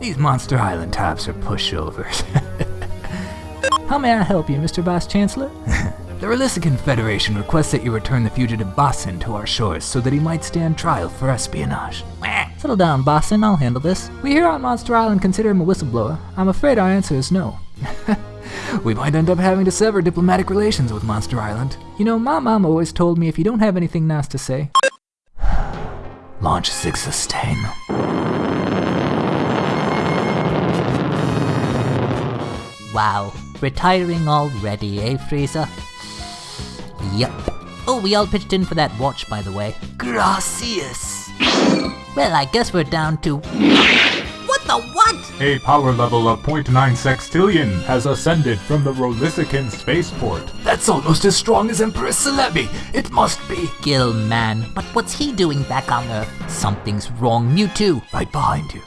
These Monster Island types are pushovers. How may I help you, Mr. Vice Chancellor? the Relisican Federation requests that you return the fugitive Bossin to our shores so that he might stand trial for espionage. Settle down, Bossin, I'll handle this. We here on Monster Island consider him a whistleblower. I'm afraid our answer is no. we might end up having to sever diplomatic relations with Monster Island. You know, my mom always told me if you don't have anything nice to say, launch Six Sustain. Wow, retiring already, eh, Frieza? Yup. Oh, we all pitched in for that watch, by the way. Gracias. Well, I guess we're down to... What the what? A power level of 0.9 sextillion has ascended from the Rolisican spaceport. That's almost as strong as Empress Celebi. It must be. Gilman. But what's he doing back on Earth? Something's wrong, Mewtwo. Right behind you.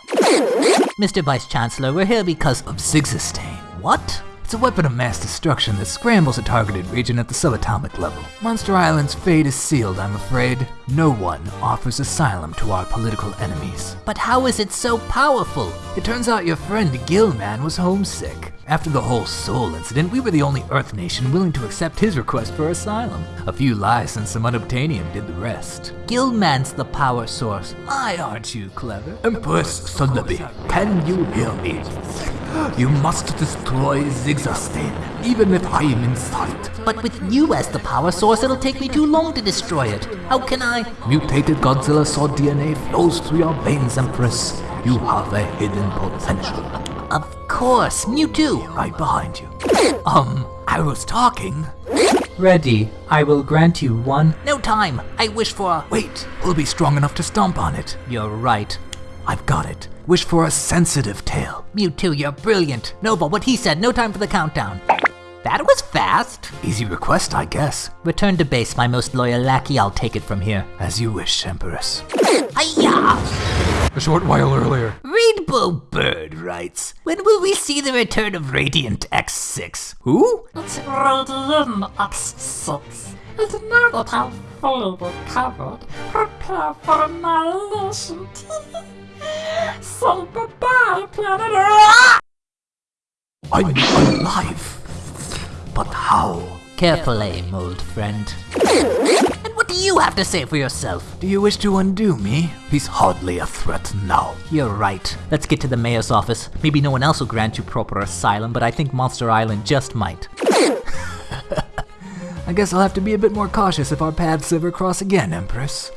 Mr. Vice Chancellor, we're here because of... Of Zigzastain. What? It's a weapon of mass destruction that scrambles a targeted region at the subatomic level. Monster Island's fate is sealed, I'm afraid. No one offers asylum to our political enemies. But how is it so powerful? It turns out your friend Gilman was homesick. After the whole Soul incident, we were the only Earth nation willing to accept his request for asylum. A few lies and some unobtainium did the rest. Gilman's the power source. My, aren't you clever? Empress Celebi, can you hear me? You must destroy Zigzastain, even if I am in sight. But with you as the power source, it'll take me too long to destroy it. How can I? Mutated Godzilla Sword DNA flows through your veins, Empress. You have a hidden potential. Of course, Mewtwo. Right behind you. Um, I was talking. Ready. I will grant you one. No time. I wish for. Wait, we'll be strong enough to stomp on it. You're right. I've got it. Wish for a sensitive tail. You Mewtwo, you're brilliant. Nova, what he said, no time for the countdown. That was fast. Easy request, I guess. Return to base, my most loyal lackey. I'll take it from here. As you wish, Empress. Hiya! A short while earlier. Rainbow Bird writes, When will we see the return of Radiant X6? Who? It's Radiant X6. And now that I've fully recovered, for. Say goodbye, planet Earth! I'm alive. But how? Careful aim, old friend. And what do you have to say for yourself? Do you wish to undo me? He's hardly a threat now. You're right. Let's get to the mayor's office. Maybe no one else will grant you proper asylum, but I think Monster Island just might. I guess I'll have to be a bit more cautious if our paths ever cross again, Empress.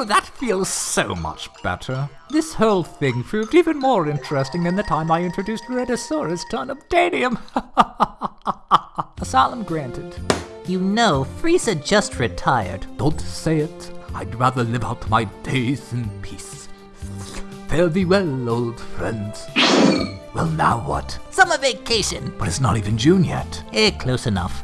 Oh, that feels so much better. This whole thing proved even more interesting than the time I introduced Redosaurus to unobtainium. Asylum granted. You know, Frieza just retired. Don't say it. I'd rather live out my days in peace. Fare thee well, old friends. Well, now what? Summer vacation. But it's not even June yet. Eh, close enough.